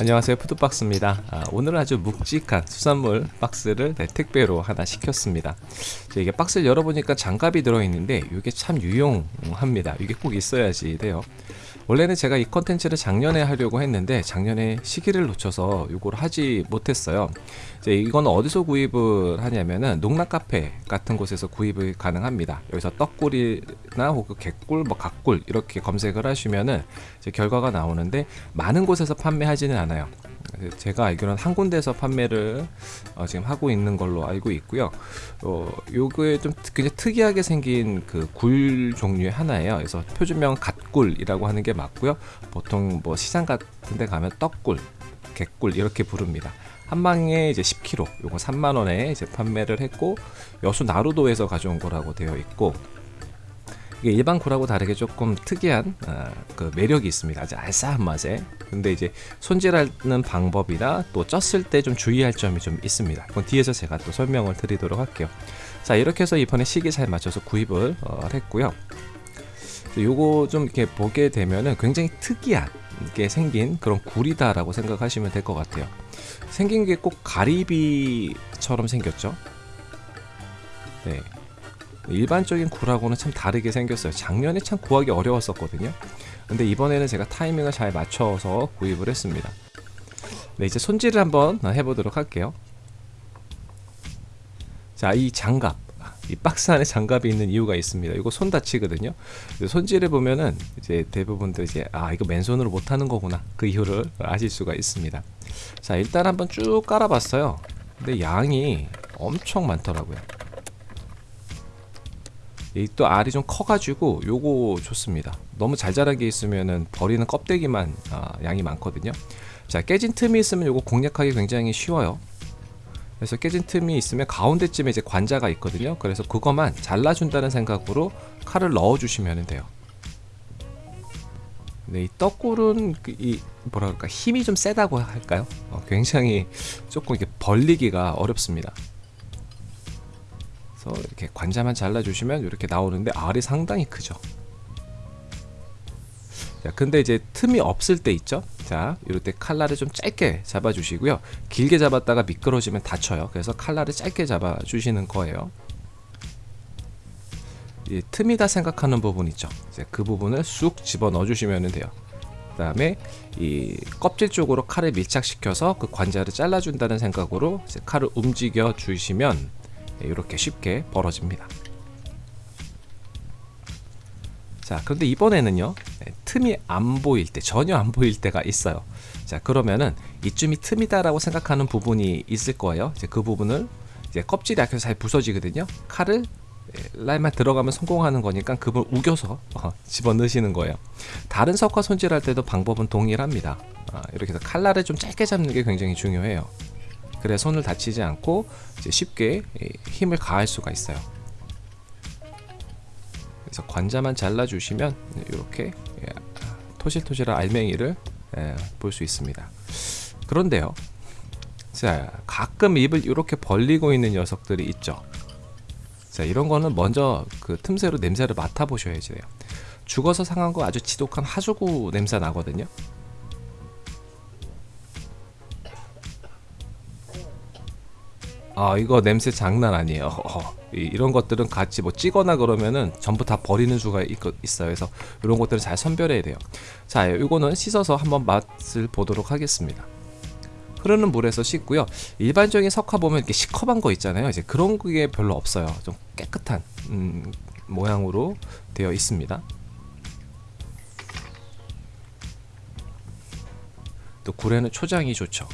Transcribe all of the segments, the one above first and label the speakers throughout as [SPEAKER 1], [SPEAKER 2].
[SPEAKER 1] 안녕하세요. 푸드박스입니다. 아, 오늘은 아주 묵직한 수산물 박스를 네, 택배로 하나 시켰습니다. 이게 박스를 열어보니까 장갑이 들어있는데 이게 참 유용합니다. 이게 꼭 있어야지 돼요 원래는 제가 이 컨텐츠를 작년에 하려고 했는데 작년에 시기를 놓쳐서 이걸 하지 못했어요. 이제 이건 어디서 구입을 하냐면은 농라 카페 같은 곳에서 구입이 가능합니다. 여기서 떡굴이나 혹은 개굴 뭐 각굴 이렇게 검색을 하시면은 이제 결과가 나오는데 많은 곳에서 판매하지는 않아요 제가 알기로는 한 군데서 판매를 어, 지금 하고 있는 걸로 알고 있고요. 어, 요거에 좀 굉장히 특이하게 생긴 그 굴 종류의 하나예요. 그래서 표준명 갓굴이라고 하는 게 맞고요. 보통 뭐 시장 같은 데 가면 떡굴, 개꿀 이렇게 부릅니다. 한 방에 이제 10kg, 요거 3만 원에 이제 판매를 했고 여수 나루도에서 가져온 거라고 되어 있고 이게 일반 굴하고 다르게 조금 특이한 어, 그 매력이 있습니다. 아주 알싸한 맛에. 근데 이제 손질하는 방법이나 또 쪘을 때 좀 주의할 점이 좀 있습니다. 그건 뒤에서 제가 또 설명을 드리도록 할게요. 자 이렇게 해서 이번에 시기 잘 맞춰서 구입을 어, 했고요. 요거 좀 이렇게 보게 되면은 굉장히 특이하게 생긴 그런 굴이다라고 생각하시면 될 것 같아요. 생긴 게 꼭 가리비처럼 생겼죠. 네, 일반적인 굴하고는 참 다르게 생겼어요. 작년에 참 구하기 어려웠었거든요. 근데 이번에는 제가 타이밍을 잘 맞춰서 구입을 했습니다. 네 이제 손질을 한번 해보도록 할게요. 자 이 장갑. 이 박스 안에 장갑이 있는 이유가 있습니다. 이거 손 다치거든요. 손질해 보면은 이제 대부분들 이제 아 이거 맨손으로 못하는 거구나. 그 이유를 아실 수가 있습니다. 자 일단 한번 쭉 깔아봤어요. 근데 양이 엄청 많더라고요 또 알이 좀 커가지고 요거 좋습니다. 너무 잘 자란 게 있으면은 버리는 껍데기만 아, 양이 많거든요. 자 깨진 틈이 있으면 요거 공략하기 굉장히 쉬워요. 그래서 깨진 틈이 있으면 가운데쯤에 이제 관자가 있거든요. 그래서 그거만 잘라준다는 생각으로 칼을 넣어 주시면 돼요. 네, 이 떡굴은 그이 뭐랄까 힘이 좀 세다고 할까요? 어, 굉장히 조금 이렇게 벌리기가 어렵습니다 그래서 이렇게 관자만 잘라주시면 이렇게 나오는데 알이 상당히 크죠. 자 근데 이제 틈이 없을 때 있죠? 자 이럴 때 칼날을 좀 짧게 잡아 주시고요. 길게 잡았다가 미끄러지면 다쳐요. 그래서 칼날을 짧게 잡아 주시는 거예요. 이 틈이다 생각하는 부분 있죠? 이제 그 부분을 쑥 집어 넣어 주시면 돼요. 그 다음에 이 껍질 쪽으로 칼을 밀착시켜서 그 관자를 잘라준다는 생각으로 칼을 움직여 주시면 이렇게 쉽게 벌어집니다. 자 그런데 이번에는요 네, 틈이 안 보일 때 전혀 안 보일 때가 있어요. 자 그러면은 이쯤이 틈이다 라고 생각하는 부분이 있을 거예요. 이제 그 부분을 이제 껍질이 약해서 잘 부서지거든요. 칼을 라인만 들어가면 성공하는 거니까 그걸 우겨서 어, 집어넣으시는 거예요. 다른 석화 손질할 때도 방법은 동일합니다. 아, 이렇게 해서 칼날을 좀 짧게 잡는 게 굉장히 중요해요 그래 손을 다치지 않고 쉽게 힘을 가할 수가 있어요. 그래서 관자만 잘라 주시면 이렇게 예, 토실토실한 알맹이를 예, 볼수 있습니다. 그런데요 자 가끔 입을 이렇게 벌리고 있는 녀석들이 있죠. 자 이런 거는 먼저 그 틈새로 냄새를 맡아 보셔야지 돼요. 죽어서 상한 거 아주 지독한 하수구 냄새 나거든요 아 이거 냄새 장난 아니에요. 어, 이런 것들은 같이 뭐 찌거나 그러면은 전부 다 버리는 수가 있, 어요. 그래서 이런 것들은 잘 선별해야 돼요. 자 이거는 씻어서 한번 맛을 보도록 하겠습니다. 흐르는 물에서 씻고요. 일반적인 석화 보면 이렇게 시커먼 거 있잖아요. 이제 그런 게 별로 없어요. 좀 깨끗한 음, 모양으로 되어 있습니다. 또 굴에는 초장이 좋죠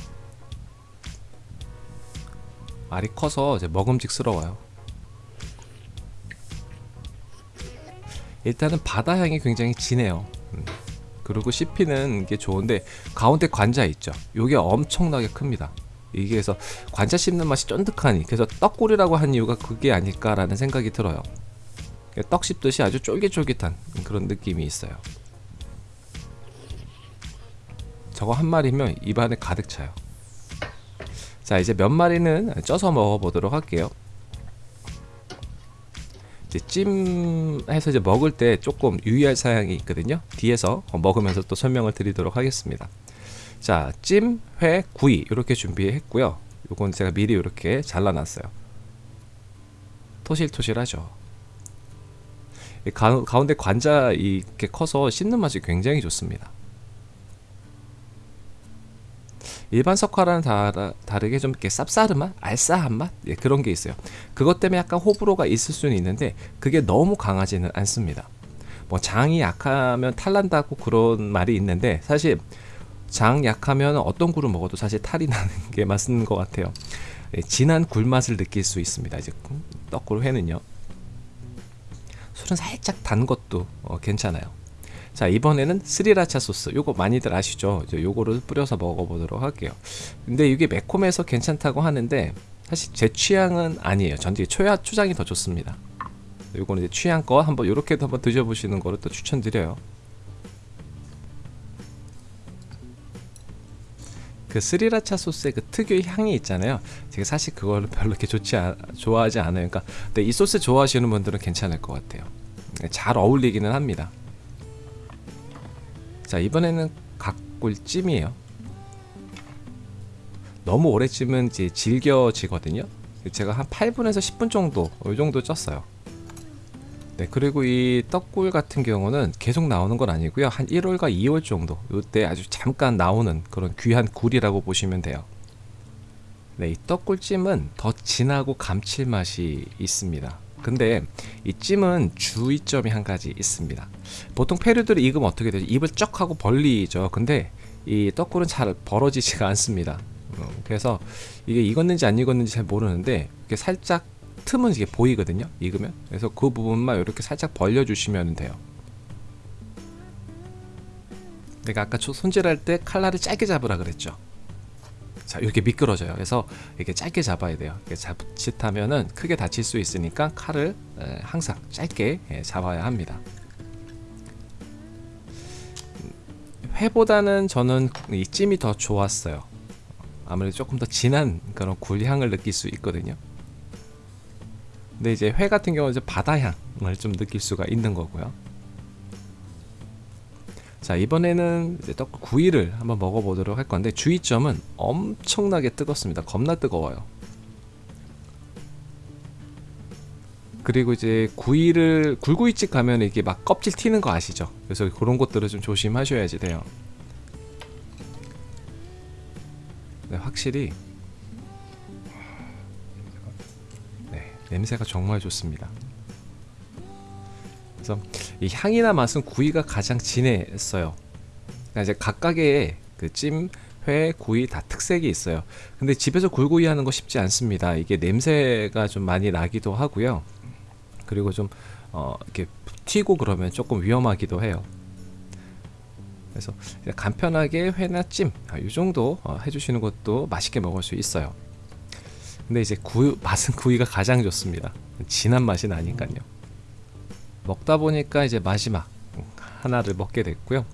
[SPEAKER 1] 알이 커서 이제 먹음직스러워요. 일단은 바다 향이 굉장히 진해요. 음. 그리고 씹히는 게 좋은데 가운데 관자 있죠. 요게 엄청나게 큽니다. 이게 그래서 관자 씹는 맛이 쫀득하니 그래서 떡골이라고 한 이유가 그게 아닐까라는 생각이 들어요. 떡 씹듯이 아주 쫄깃쫄깃한 그런 느낌이 있어요. 저거 한 마리면 입안에 가득 차요 자 이제 몇 마리는 쪄서 먹어보도록 할게요 이제 찜해서 이제 먹을 때 조금 유의할 사항이 있거든요 뒤에서 먹으면서 또 설명을 드리도록 하겠습니다 자, 찜, 회, 구이 이렇게 준비했고요. 요건 제가 미리 이렇게 잘라놨어요. 토실토실하죠. 이 가, 가운데 관자 이렇게 커서 씹는 맛이 굉장히 좋습니다. 일반 석화랑 다르, 다르게 좀 이렇게 쌉싸름 맛, 알싸한 맛 예, 그런 게 있어요. 그것 때문에 약간 호불호가 있을 수는 있는데 그게 너무 강하지는 않습니다. 뭐 장이 약하면 탈난다고 그런 말이 있는데 사실 장 약하면 어떤 굴을 먹어도 사실 탈이 나는 게 맞는 것 같아요. 예, 진한 굴 맛을 느낄 수 있습니다. 이제 떡굴 회는요. 술은 살짝 단 것도 어, 괜찮아요. 자 이번에는 스리라차 소스. 요거 많이들 아시죠? 이제 요거를 뿌려서 먹어보도록 할게요. 근데 이게 매콤해서 괜찮다고 하는데 사실 제 취향은 아니에요. 전 이제 초야 초장이 더 좋습니다. 요거는 이제 취향껏 한번 요렇게도 한번 드셔보시는 거를 또 추천드려요. 그 스리라차 소스의 그 특유의 향이 있잖아요. 제가 사실 그거를 별로 이렇게 좋지 아, 좋아하지 않아요. 그러니까 근데 이 소스 좋아하시는 분들은 괜찮을 것 같아요. 잘 어울리기는 합니다 자 이번에는 각굴찜이에요. 너무 오래 찜은 이제 질겨지거든요. 제가 한 8분에서 10분 정도 이 정도 쪘어요. 네 그리고 이 떡굴 같은 경우는 계속 나오는 건 아니고요. 한 1월과 2월 정도 이때 아주 잠깐 나오는 그런 귀한 굴이라고 보시면 돼요. 네, 이 떡굴찜은 더 진하고 감칠맛이 있습니다. 근데 이 찜은 주의점이 한 가지 있습니다. 보통 페루들이 익으면 어떻게 되죠? 입을 쩍 하고 벌리죠. 근데 이 떡굴은 잘 벌어지지가 않습니다. 어, 그래서 이게 익었는지 안 익었는지 잘 모르는데 이렇게 살짝 틈은 이게 보이거든요. 익으면. 그래서 그 부분만 이렇게 살짝 벌려 주시면 돼요. 내가 아까 손질할 때 칼날을 짧게 잡으라 그랬죠. 자 이렇게 미끄러져요 그래서 이렇게 짧게 잡아야 돼요 이렇게 자칫하면은 크게 다칠 수 있으니까 칼을 항상 짧게 예, 잡아야 합니다 회보다는 저는 이 찜이 더 좋았어요. 아무래도 조금 더 진한 그런 굴향을 느낄 수 있거든요. 근데 이제 회 같은 경우는 이제 바다향을 좀 느낄 수가 있는 거고요. 자 이번에는 이제 떡 구이를 한번 먹어보도록 할 건데 주의점은 엄청나게 뜨겁습니다. 겁나 뜨거워요 그리고 이제 구이를 굴구이집 가면 이게 막 껍질 튀는 거 아시죠 그래서 그런 것들을 좀 조심하셔야지 돼요 네, 확실히 네, 냄새가 정말 좋습니다 그래서 이 향이나 맛은 구이가 가장 진했어요. 그러니까 이제 각각의 그 찜, 회, 구이 다 특색이 있어요. 근데 집에서 굴구이 하는 거 쉽지 않습니다. 이게 냄새가 좀 많이 나기도 하고요. 그리고 좀 어, 이렇게 튀고 그러면 조금 위험하기도 해요. 그래서 간편하게 회나 찜, 아, 이 정도 어, 해주시는 것도 맛있게 먹을 수 있어요. 근데 이제 구 맛은 구이가 가장 좋습니다. 진한 맛이 나니까요. 먹다 보니까 이제 마지막 하나를 먹게 됐고요.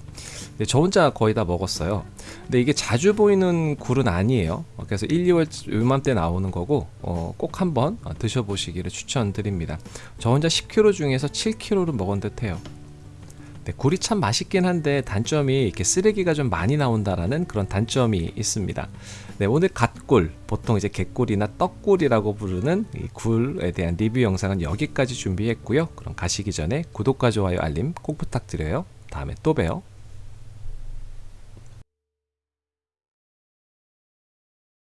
[SPEAKER 1] 저 혼자 거의 다 먹었어요. 근데 이게 자주 보이는 굴은 아니에요. 그래서 1, 2월 요맘때 나오는 거고 어, 꼭 한번 드셔보시기를 추천드립니다. 저 혼자 10kg 중에서 7kg를 먹은 듯 해요. 네, 굴이 참 맛있긴 한데 단점이 이렇게 쓰레기가 좀 많이 나온다라는 그런 단점이 있습니다. 네, 오늘 갓굴, 보통 이제 개꿀이나 떡굴이라고 부르는 이 굴에 대한 리뷰 영상은 여기까지 준비했고요. 그럼 가시기 전에 구독과 좋아요, 알림 꼭 부탁드려요. 다음에 또 봬요.